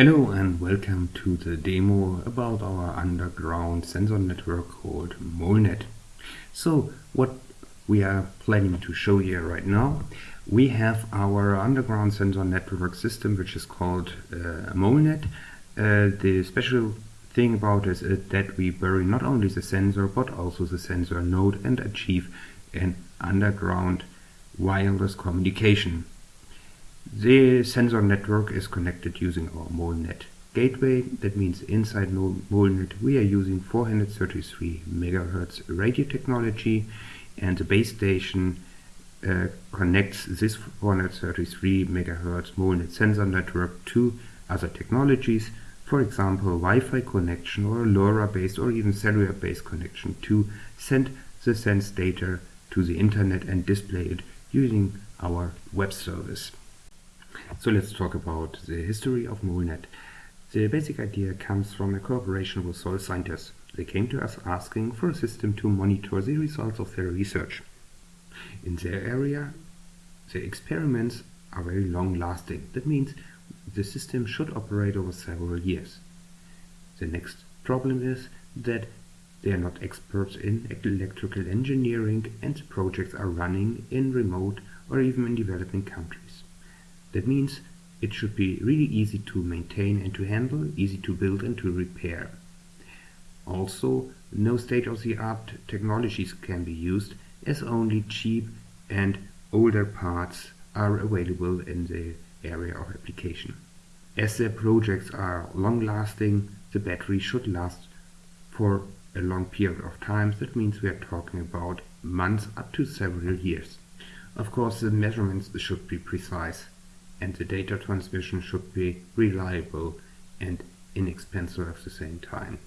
Hello and welcome to the demo about our underground sensor network called MoleNet. So what we are planning to show here right now, we have our underground sensor network system which is called uh, MoleNet. Uh, the special thing about it is that we bury not only the sensor but also the sensor node and achieve an underground wireless communication. The sensor network is connected using our MoleNet gateway. That means inside MoleNet we are using 433 MHz radio technology and the base station uh, connects this 433 MHz MoleNet sensor network to other technologies, for example Wi-Fi connection or LoRa based or even cellular based connection to send the sense data to the internet and display it using our web service. So let's talk about the history of MoleNet. The basic idea comes from a cooperation with soil scientists. They came to us asking for a system to monitor the results of their research. In their area, the experiments are very long lasting. That means the system should operate over several years. The next problem is that they are not experts in electrical engineering and the projects are running in remote or even in developing countries. That means it should be really easy to maintain and to handle, easy to build and to repair. Also, no state-of-the-art technologies can be used as only cheap and older parts are available in the area of application. As the projects are long-lasting, the battery should last for a long period of time. That means we are talking about months up to several years. Of course, the measurements should be precise and the data transmission should be reliable and inexpensive at the same time.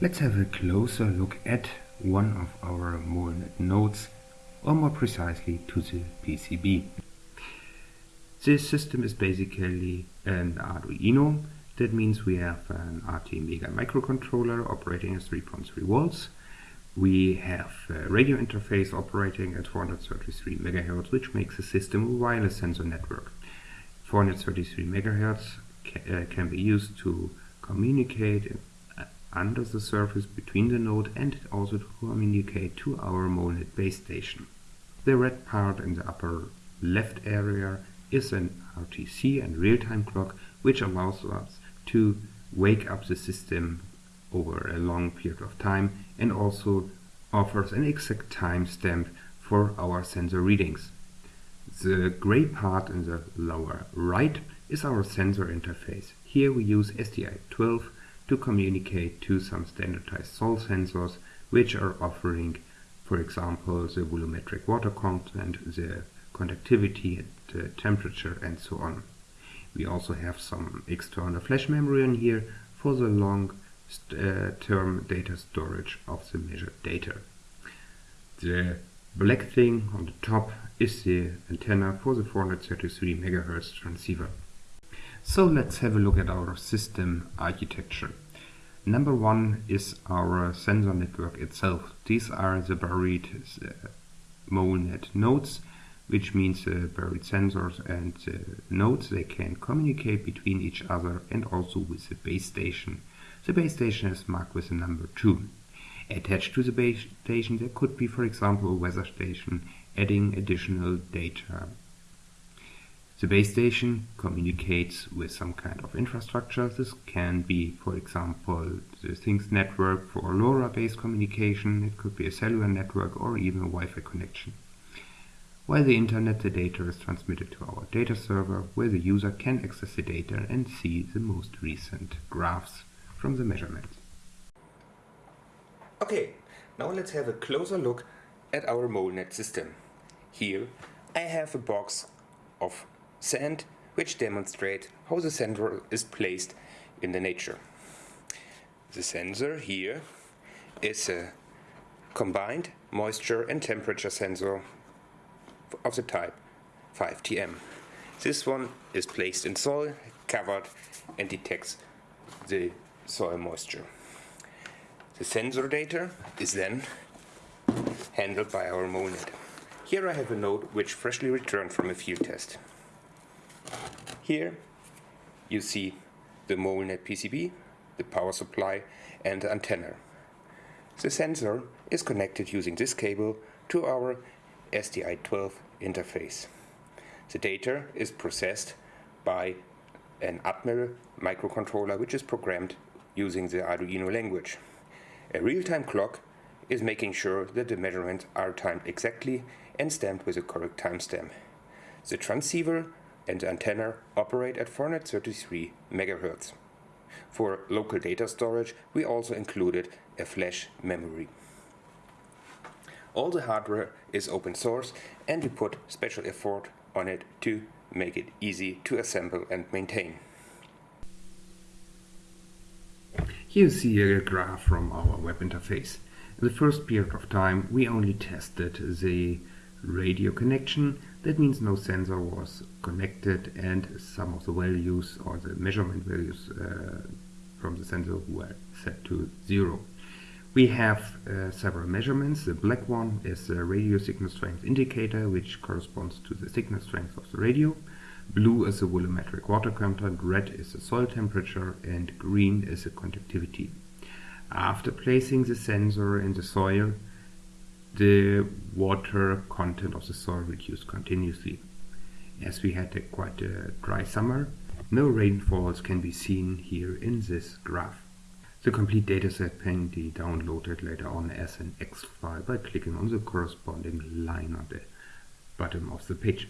Let's have a closer look at one of our MoleNet nodes, or more precisely to the PCB. This system is basically an Arduino. That means we have an ATmega microcontroller operating at 3.3 volts. We have a radio interface operating at 433 MHz, which makes the system a wireless sensor network. 433 megahertz ca uh, can be used to communicate uh, under the surface between the node and also to communicate to our MoleNet base station. The red part in the upper left area is an RTC and real-time clock which allows us to wake up the system over a long period of time and also offers an exact timestamp for our sensor readings. The gray part in the lower right is our sensor interface. Here we use SDI12 to communicate to some standardized Sol sensors which are offering, for example, the volumetric water content, the conductivity, the temperature and so on. We also have some external flash memory in here for the long uh, term data storage of the measured data. The black thing on the top is the antenna for the 433 MHz transceiver. So let's have a look at our system architecture. Number one is our sensor network itself. These are the buried uh, MoleNet nodes, which means the buried sensors and the nodes, they can communicate between each other and also with the base station. The base station is marked with the number 2. Attached to the base station there could be for example a weather station adding additional data. The base station communicates with some kind of infrastructure. This can be, for example, the Things network for LoRa-based communication. It could be a cellular network or even a Wi-Fi connection. While the internet, the data is transmitted to our data server, where the user can access the data and see the most recent graphs from the measurements. Okay, now let's have a closer look at our MoleNet system. Here I have a box of sand which demonstrate how the sensor is placed in the nature. The sensor here is a combined moisture and temperature sensor of the type 5TM. This one is placed in soil, covered and detects the soil moisture. The sensor data is then handled by our MoleNet. Here I have a node which freshly returned from a field test. Here you see the MoleNet PCB, the power supply and the antenna. The sensor is connected using this cable to our SDI12 interface. The data is processed by an Atmel microcontroller which is programmed using the Arduino language. A real-time clock is making sure that the measurements are timed exactly and stamped with a correct timestamp. The transceiver and the antenna operate at 433 MHz. For local data storage we also included a flash memory. All the hardware is open source and we put special effort on it to make it easy to assemble and maintain. Here you see a graph from our web interface. In the first period of time we only tested the radio connection. That means no sensor was connected and some of the values or the measurement values uh, from the sensor were set to zero. We have uh, several measurements. The black one is the radio signal strength indicator, which corresponds to the signal strength of the radio. Blue is the volumetric water content, red is the soil temperature, and green is the conductivity. After placing the sensor in the soil, the water content of the soil reduced continuously. As we had a quite a dry summer, no rainfalls can be seen here in this graph. The complete dataset can be downloaded later on as an X file by clicking on the corresponding line on the bottom of the page.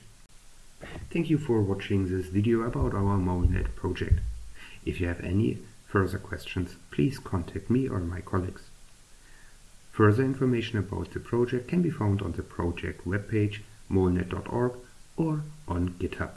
Thank you for watching this video about our MoleNet project. If you have any further questions, please contact me or my colleagues. Further information about the project can be found on the project webpage molnet.org or on GitHub.